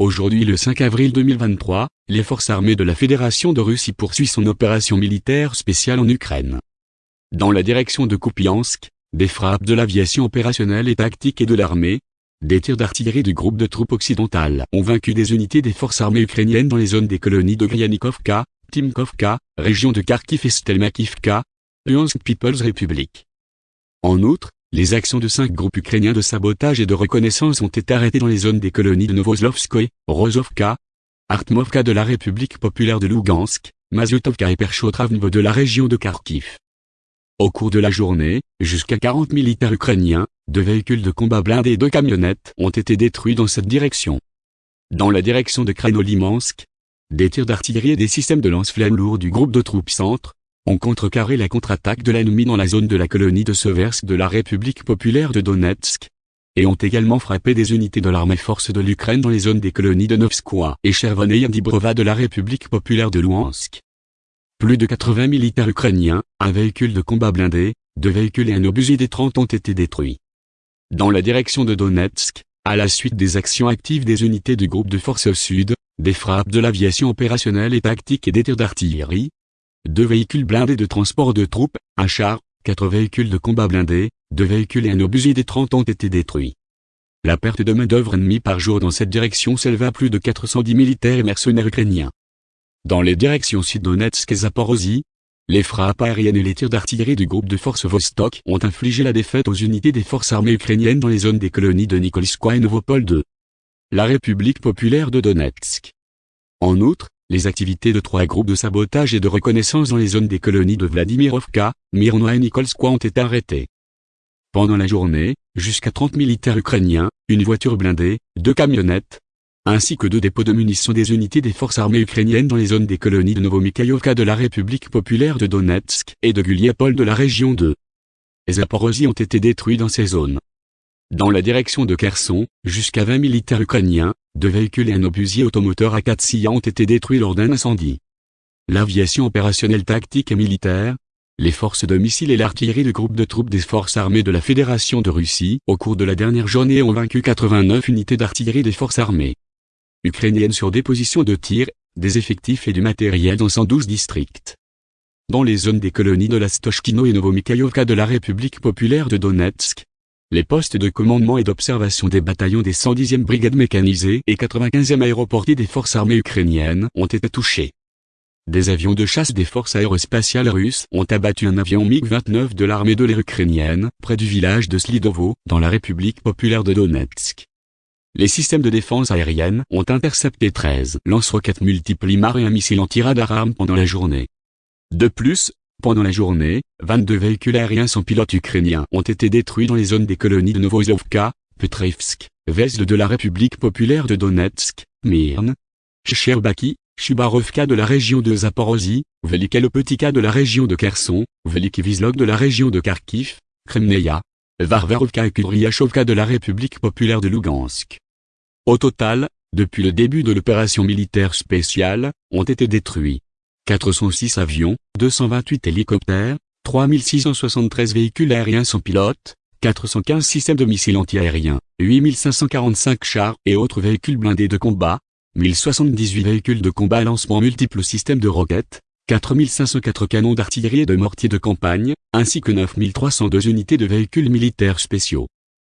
Aujourd'hui le 5 avril 2023, les forces armées de la Fédération de Russie poursuivent son opération militaire spéciale en Ukraine. Dans la direction de Kupiansk, des frappes de l'aviation opérationnelle et tactique et de l'armée, des tirs d'artillerie du groupe de troupes occidentales ont vaincu des unités des forces armées ukrainiennes dans les zones des colonies de Gryanikovka, Timkovka, région de Kharkiv et Stelmakivka, Luhansk People's Republic. En outre, les actions de cinq groupes ukrainiens de sabotage et de reconnaissance ont été arrêtées dans les zones des colonies de Novoslovskoye, Rozovka, Artmovka de la République populaire de Lugansk, Mazutovka et Perchotravnevo de la région de Kharkiv. Au cours de la journée, jusqu'à 40 militaires ukrainiens, deux véhicules de combat blindés et deux camionnettes ont été détruits dans cette direction. Dans la direction de Kranolimansk, des tirs d'artillerie et des systèmes de lance-flammes lourds du groupe de troupes centre ont contrecarré la contre-attaque de l'ennemi dans la zone de la colonie de Seversk de la République populaire de Donetsk, et ont également frappé des unités de l'armée force de l'Ukraine dans les zones des colonies de Novskoye et Chervoneye Dibrova de la République populaire de Luhansk. Plus de 80 militaires ukrainiens, un véhicule de combat blindé, deux véhicules et un obusier des 30 ont été détruits. Dans la direction de Donetsk, à la suite des actions actives des unités du groupe de forces au sud, des frappes de l'aviation opérationnelle et tactique et des tirs d'artillerie, deux véhicules blindés de transport de troupes, un char, quatre véhicules de combat blindés, deux véhicules et un obusier des 30 ont été détruits. La perte de main-d'œuvre ennemie par jour dans cette direction s'éleva à plus de 410 militaires et mercenaires ukrainiens. Dans les directions Sud-Donetsk et Zaporozhye, les frappes aériennes et les tirs d'artillerie du groupe de forces Vostok ont infligé la défaite aux unités des forces armées ukrainiennes dans les zones des colonies de Nikolskoye et Novopol 2. La République populaire de Donetsk. En outre, les activités de trois groupes de sabotage et de reconnaissance dans les zones des colonies de Vladimirovka, Myrno et Nikolskoye ont été arrêtés. Pendant la journée, jusqu'à 30 militaires ukrainiens, une voiture blindée, deux camionnettes, ainsi que deux dépôts de munitions des unités des forces armées ukrainiennes dans les zones des colonies de Novomikhaïovka de la République populaire de Donetsk et de Guliapol de la région de Zaporozhye ont été détruits dans ces zones. Dans la direction de Kherson, jusqu'à 20 militaires ukrainiens, deux véhicules et un obusier automoteur à 4 ont été détruits lors d'un incendie. L'aviation opérationnelle tactique et militaire, les forces de missiles et l'artillerie du groupe de troupes des forces armées de la Fédération de Russie au cours de la dernière journée ont vaincu 89 unités d'artillerie des forces armées ukrainiennes sur des positions de tir, des effectifs et du matériel dans 112 districts. Dans les zones des colonies de la Stochkino et Novomikhaïovka de la République populaire de Donetsk, les postes de commandement et d'observation des bataillons des 110e brigades mécanisées et 95e aéroportiers des forces armées ukrainiennes ont été touchés. Des avions de chasse des forces aérospatiales russes ont abattu un avion MiG-29 de l'armée de l'air ukrainienne près du village de Slidovo, dans la République populaire de Donetsk. Les systèmes de défense aérienne ont intercepté 13 lance-roquettes multiples IMAR et un missile anti-radar pendant la journée. De plus, pendant la journée, 22 véhicules aériens sans pilote ukrainiens ont été détruits dans les zones des colonies de Novozovka, Petrivsk, Vesle de la République populaire de Donetsk, Myrne, Sherbaki, Chubarovka de la région de Zaporozhye, Velikelopetika de la région de Kherson, Velikivizlog de la région de Kharkiv, Kremneia, Varvarovka et Kuryashovka de la République populaire de Lugansk. Au total, depuis le début de l'opération militaire spéciale, ont été détruits 406 avions, 228 hélicoptères, 3673 véhicules aériens sans pilote, 415 systèmes de missiles antiaériens, 8545 chars et autres véhicules blindés de combat, 1078 véhicules de combat à lancement multiples systèmes de roquettes, 4504 canons d'artillerie et de mortiers de campagne, ainsi que 9302 unités de véhicules militaires spéciaux.